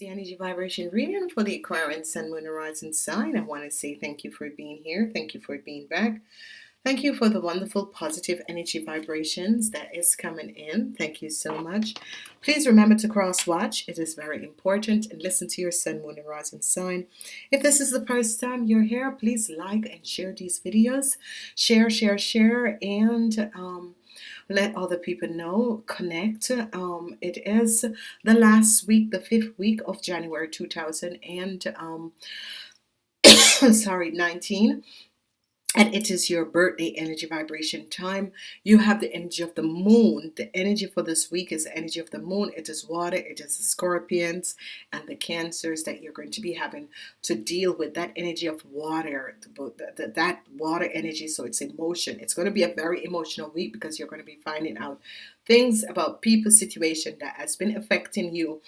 The energy vibration reading for the Aquarian Sun, Moon, Horizon sign. I want to say thank you for being here. Thank you for being back. Thank you for the wonderful positive energy vibrations that is coming in. Thank you so much. Please remember to cross watch. It is very important and listen to your Sun, Moon, and Rising sign. If this is the first time you're here, please like and share these videos. Share, share, share, and um, let other people know connect um, it is the last week the fifth week of January 2000 and um, sorry 19 and it is your birthday energy vibration time. You have the energy of the moon. The energy for this week is the energy of the moon. It is water it is the scorpions and the cancers that you're going to be having to deal with that energy of water that water energy. So it's emotion. It's going to be a very emotional week because you're going to be finding out things about people situation that has been affecting you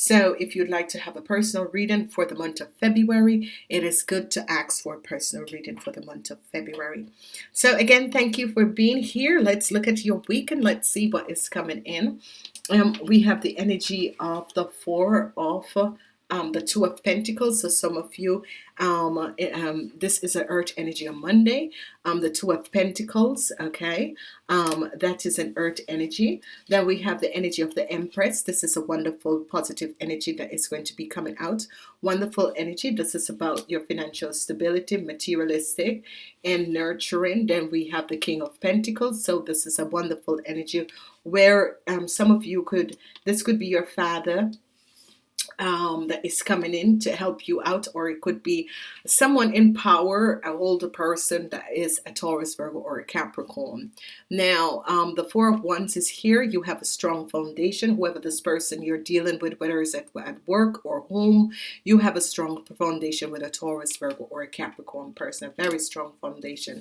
so if you'd like to have a personal reading for the month of February, it is good to ask for a personal reading for the month of February. So again, thank you for being here. Let's look at your week and let's see what is coming in. Um, we have the energy of the four of um, the two of Pentacles so some of you um, um, this is an earth energy on Monday um, the two of Pentacles okay? Um, that is an earth energy. Then we have the energy of the Empress. This is a wonderful positive energy that is going to be coming out. Wonderful energy. This is about your financial stability materialistic and nurturing. Then we have the King of Pentacles. So this is a wonderful energy where um, some of you could this could be your father um, that is coming in to help you out or it could be someone in power an older person that is a Taurus Virgo or a Capricorn. Now um, the four of wands is here. You have a strong foundation. Whoever this person you're dealing with whether it's at, at work or home you have a strong foundation with a Taurus Virgo or a Capricorn person. A very strong foundation.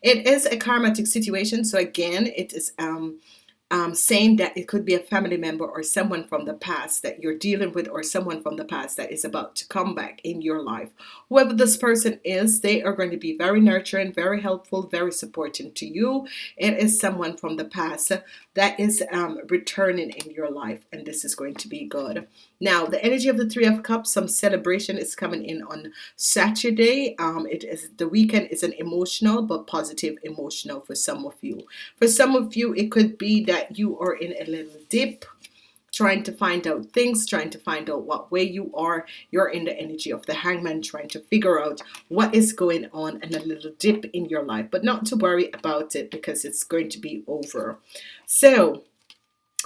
It is a karmatic situation. So again it is um, um, saying that it could be a family member or someone from the past that you're dealing with or someone from the past that is about to come back in your life. Whoever this person is they are going to be very nurturing very helpful very supporting to you. It is someone from the past that is um, returning in your life and this is going to be good. Now the energy of the three of cups some celebration is coming in on Saturday. Um, it is the weekend is an emotional but positive emotional for some of you. For some of you it could be that you are in a little dip trying to find out things trying to find out what way you are. You're in the energy of the hangman trying to figure out what is going on and a little dip in your life. But not to worry about it because it's going to be over. So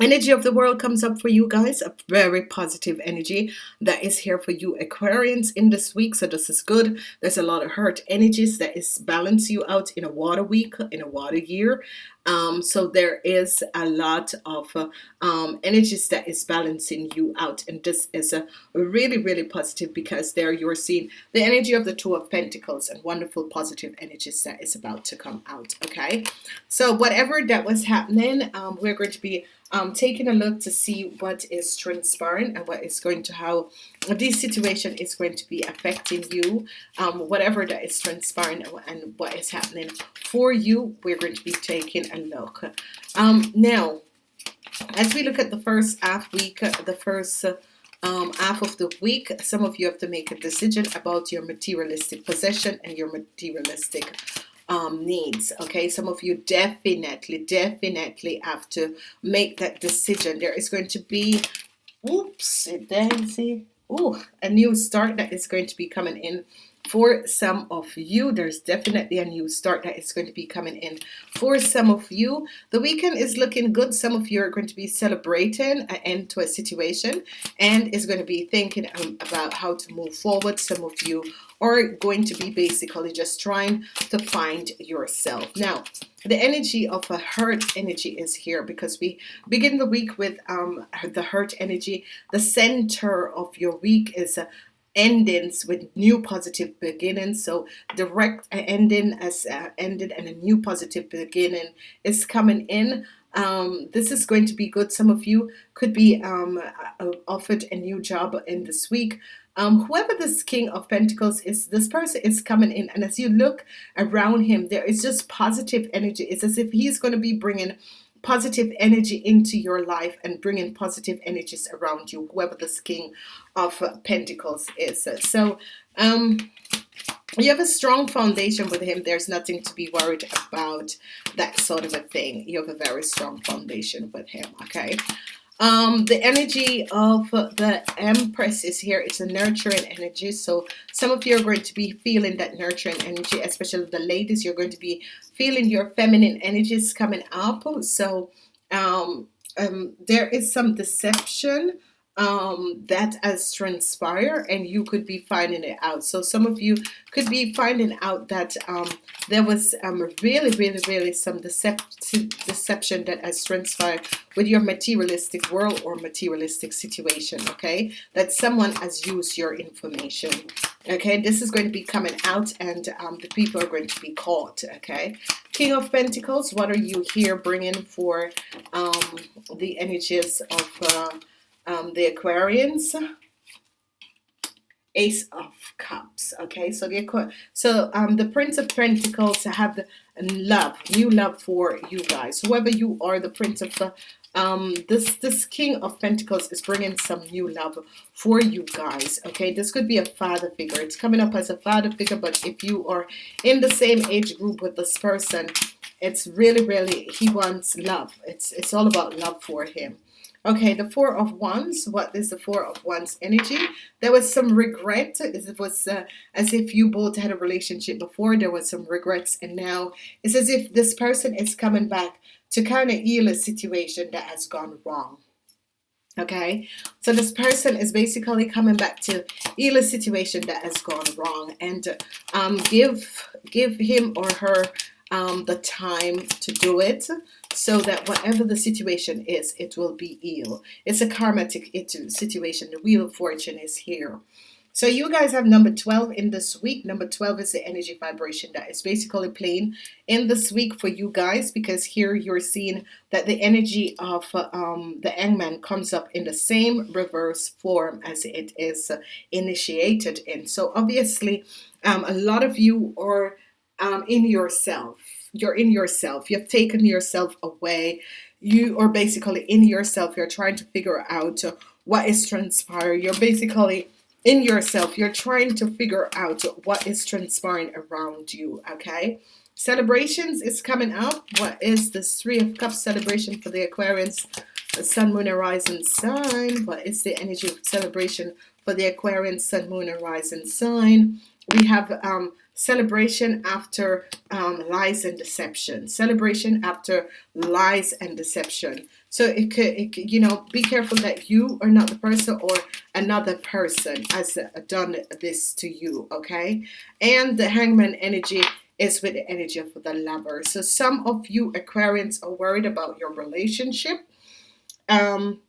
energy of the world comes up for you guys. A very positive energy that is here for you Aquarians in this week. So this is good. There's a lot of hurt energies that is balance you out in a water week in a water year um, so there is a lot of uh, um, energies that is balancing you out and this is a really really positive because there you're seeing the energy of the two of Pentacles and wonderful positive energies that is about to come out okay? So whatever that was happening um, we're going to be um, taking a look to see what is transpiring and what is going to how this situation is going to be affecting you um, whatever that is transpiring and what is happening for you we're going to be taking a look. Um, now as we look at the first half week the first um, half of the week some of you have to make a decision about your materialistic possession and your materialistic um, needs okay? Some of you definitely definitely have to make that decision. There is going to be oops daisy oh a new start that is going to be coming in for some of you there's definitely a new start that is going to be coming in for some of you. The weekend is looking good. Some of you are going to be celebrating an end to a situation and is going to be thinking um, about how to move forward. Some of you are going to be basically just trying to find yourself. Now the energy of a hurt energy is here because we begin the week with um, the hurt energy. The center of your week is endings with new positive beginnings. So direct ending as uh, ended and a new positive beginning is coming in. Um, this is going to be good. Some of you could be um, uh, offered a new job in this week. Um, whoever this King of Pentacles is this person is coming in. And as you look around him there is just positive energy. It's as if he's going to be bringing positive energy into your life and bringing positive energies around you whoever this king of pentacles is. So um you have a strong foundation with him. There's nothing to be worried about that sort of a thing. You have a very strong foundation with him okay um the energy of the empress is here. It's a nurturing energy. So some of you are going to be feeling that nurturing energy especially the ladies. You're going to be feeling your feminine energies coming up. So um, um there is some deception um, that has transpired and you could be finding it out. So some of you could be finding out that um, there was um, really really really some deception deception that has transpired with your materialistic world or materialistic situation okay? That someone has used your information okay? This is going to be coming out and um, the people are going to be caught okay? King of Pentacles what are you here bringing for um, the energies of uh, um, the Aquarians. Ace of Cups okay? So the so um, the Prince of Pentacles have the love new love for you guys. Whoever you are the Prince of the um, this this King of Pentacles is bringing some new love for you guys okay? This could be a father figure. It's coming up as a father figure but if you are in the same age group with this person it's really really he wants love. It's it's all about love for him Okay, the Four of Wands. What is the Four of Wands energy? There was some regret. It was uh, as if you both had a relationship before. There was some regrets, and now it's as if this person is coming back to kind of heal a situation that has gone wrong. Okay, so this person is basically coming back to heal a situation that has gone wrong, and um, give give him or her um, the time to do it so that whatever the situation is it will be healed it's a karmatic situation. The wheel of fortune is here. So you guys have number 12 in this week. Number 12 is the energy vibration that is basically playing in this week for you guys because here you're seeing that the energy of um, the hangman comes up in the same reverse form as it is initiated in. So obviously um, a lot of you are um, in yourself you're in yourself. You've taken yourself away. You are basically in yourself. You're trying to figure out what is transpiring. You're basically in yourself. You're trying to figure out what is transpiring around you okay? Celebrations is coming up. What is this three of cups celebration for the Aquarians? Sun moon horizon sign. What is the energy of celebration for the Aquarian sun moon horizon sign? We have um celebration after um, lies and deception. Celebration after lies and deception. So it could, it could, you know be careful that you are not the person or another person has done this to you okay? And the hangman energy is with the energy of the lover. So some of you Aquarians are worried about your relationship. Um,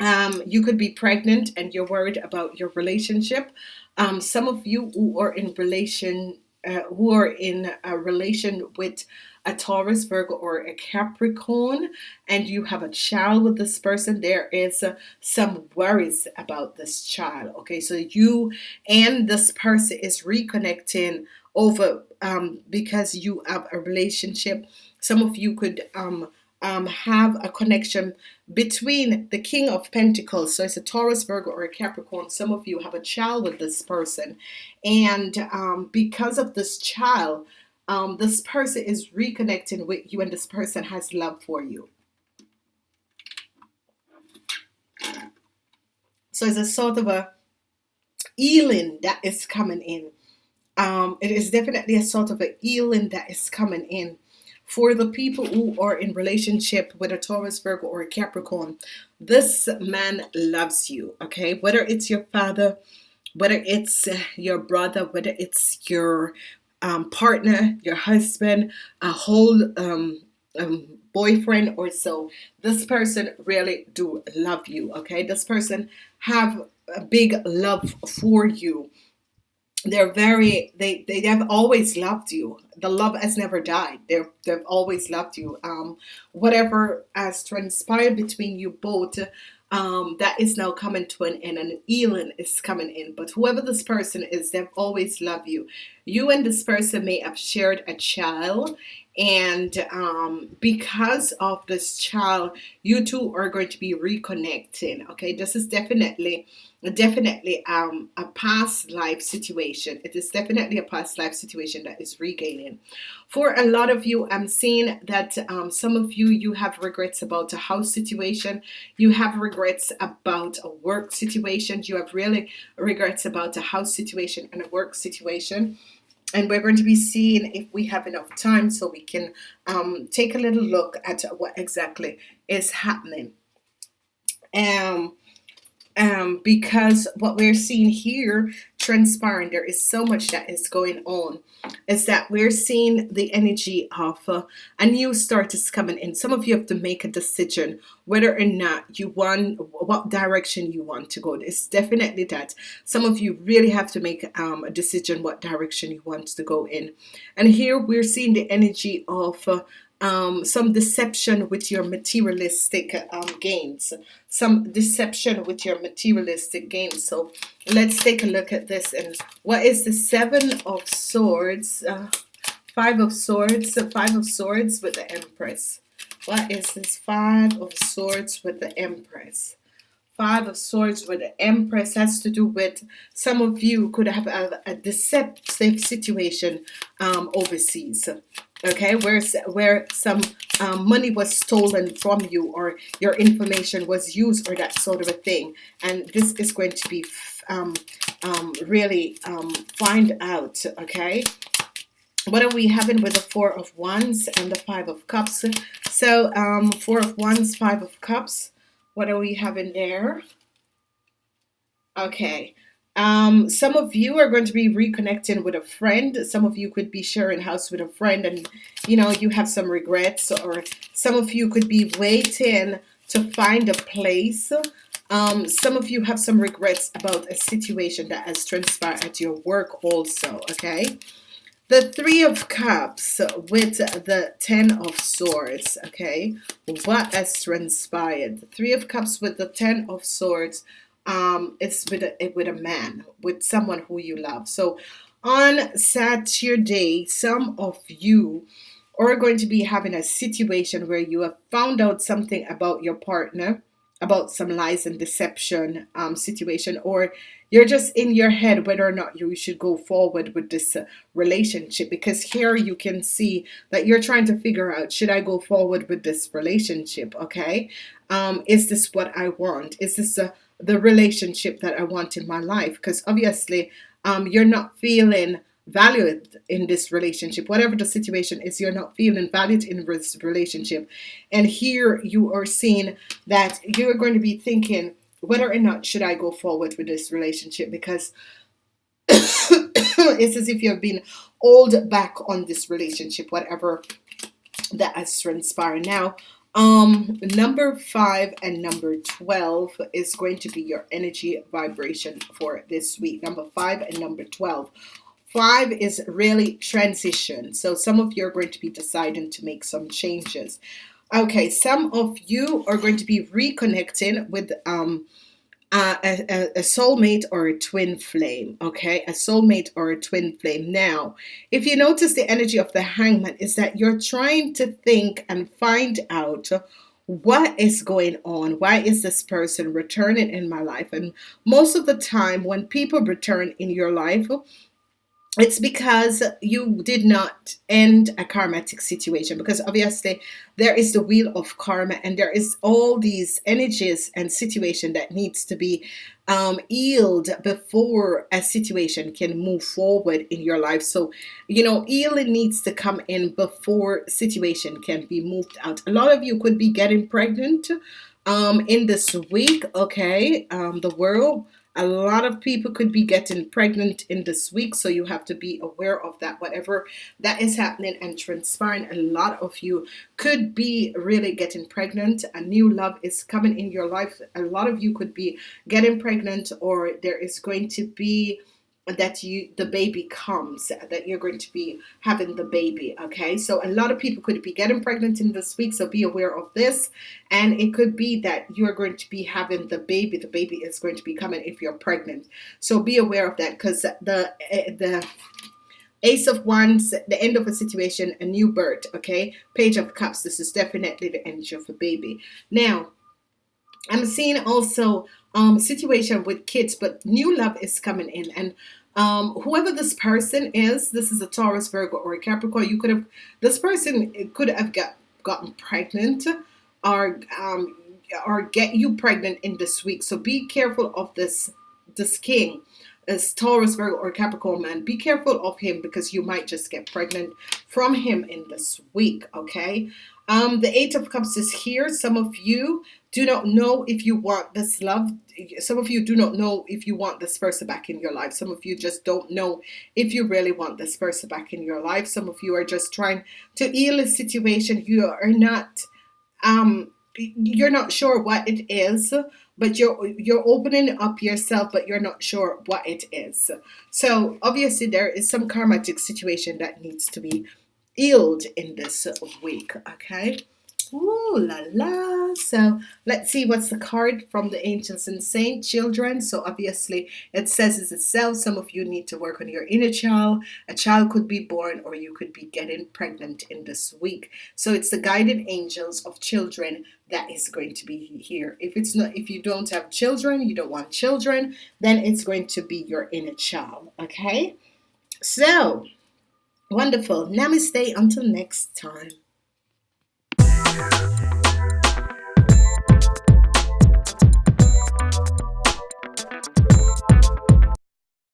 um, you could be pregnant and you're worried about your relationship um, some of you who are in relation uh, who are in a relation with a Taurus, Virgo, or a Capricorn, and you have a child with this person, there is uh, some worries about this child. Okay, so you and this person is reconnecting over um, because you have a relationship. Some of you could um, um, have a connection between the King of Pentacles. So it's a Taurus, Virgo, or a Capricorn. Some of you have a child with this person. And um, because of this child, um, this person is reconnecting with you and this person has love for you. So it's a sort of a healing that is coming in. Um, it is definitely a sort of a healing that is coming in for the people who are in relationship with a Taurus, Virgo, or a Capricorn, this man loves you, okay? Whether it's your father, whether it's your brother, whether it's your um, partner, your husband, a whole um, um, boyfriend or so, this person really do love you, okay? This person have a big love for you they're very they they have always loved you. The love has never died. They're they've always loved you. Um whatever has transpired between you both um that is now coming to an end and healing is coming in. But whoever this person is they've always loved you. You and this person may have shared a child and um, because of this child you two are going to be reconnecting okay? This is definitely definitely um, a past life situation. It is definitely a past life situation that is regaining. For a lot of you I'm seeing that um, some of you you have regrets about a house situation. You have regrets about a work situation. You have really regrets about a house situation and a work situation and we're going to be seeing if we have enough time so we can um, take a little look at what exactly is happening. Um, um, because what we're seeing here transpiring there is so much that is going on is that we're seeing the energy of uh, a new start is coming in. Some of you have to make a decision whether or not you want what direction you want to go. It's definitely that. Some of you really have to make um, a decision what direction you want to go in. And here we're seeing the energy of uh, um, some deception with your materialistic um, gains. Some deception with your materialistic gains. So let's take a look at this. And what is the seven of swords uh, five of swords the five of swords with the Empress? What is this five of swords with the Empress? Five of swords with the Empress has to do with some of you could have a, a deceptive situation um, overseas okay where where some um, money was stolen from you or your information was used or that sort of a thing. And this is going to be um, um, really um, find out okay? What are we having with the four of wands and the five of cups? So um, four of wands five of cups what are we having there? Okay um, some of you are going to be reconnecting with a friend. Some of you could be sharing house with a friend and, you know, you have some regrets or some of you could be waiting to find a place. Um, some of you have some regrets about a situation that has transpired at your work also, okay? The Three of Cups with the Ten of Swords, okay? What has transpired? The Three of Cups with the Ten of Swords um, it's with a, with a man, with someone who you love. So on Saturday, some of you are going to be having a situation where you have found out something about your partner, about some lies and deception um, situation, or you're just in your head whether or not you should go forward with this uh, relationship. Because here you can see that you're trying to figure out should I go forward with this relationship okay? Um, is this what I want? Is this a the relationship that I want in my life because obviously um, you're not feeling valued in this relationship. Whatever the situation is you're not feeling valued in this relationship. And here you are seeing that you're going to be thinking whether or not should I go forward with this relationship because it's as if you've been old back on this relationship whatever that has transpired. Now um, number five and number 12 is going to be your energy vibration for this week. Number five and number 12. Five is really transition. So some of you are going to be deciding to make some changes. Okay, some of you are going to be reconnecting with um, a, a, soulmate or a twin flame okay? A soulmate or a twin flame. Now if you notice the energy of the hangman is that you're trying to think and find out what is going on. Why is this person returning in my life? And most of the time when people return in your life it's because you did not end a karmatic situation because obviously there is the wheel of karma and there is all these energies and situation that needs to be um, healed before a situation can move forward in your life. So you know healing needs to come in before situation can be moved out. A lot of you could be getting pregnant um, in this week okay um, the world a lot of people could be getting pregnant in this week so you have to be aware of that. Whatever that is happening and transpiring a lot of you could be really getting pregnant. A new love is coming in your life. A lot of you could be getting pregnant or there is going to be that you the baby comes that you're going to be having the baby okay so a lot of people could be getting pregnant in this week so be aware of this and it could be that you're going to be having the baby the baby is going to be coming if you're pregnant so be aware of that because the eh, the Ace of Wands, the end of a situation, a new birth, okay? Page of Cups, this is definitely the energy of a baby. Now, I'm seeing also um situation with kids, but new love is coming in and um whoever this person is, this is a Taurus, Virgo, or a Capricorn, you could have this person could have got gotten pregnant or um or get you pregnant in this week. So be careful of this this king as Taurus, Virgo, or Capricorn man, be careful of him because you might just get pregnant from him in this week, okay? Um, the Eight of Cups is here. Some of you do not know if you want this love. Some of you do not know if you want this person back in your life. Some of you just don't know if you really want this person back in your life. Some of you are just trying to heal a situation. You are not um you're not sure what it is but you're you're opening up yourself but you're not sure what it is so obviously there is some karmatic situation that needs to be healed in this week okay Ooh la la. So let's see what's the card from the angels and saint children. So obviously it says it itself. Some of you need to work on your inner child. A child could be born or you could be getting pregnant in this week. So it's the guided angels of children that is going to be here. If it's not if you don't have children, you don't want children, then it's going to be your inner child. Okay? So wonderful. Namaste until next time. You.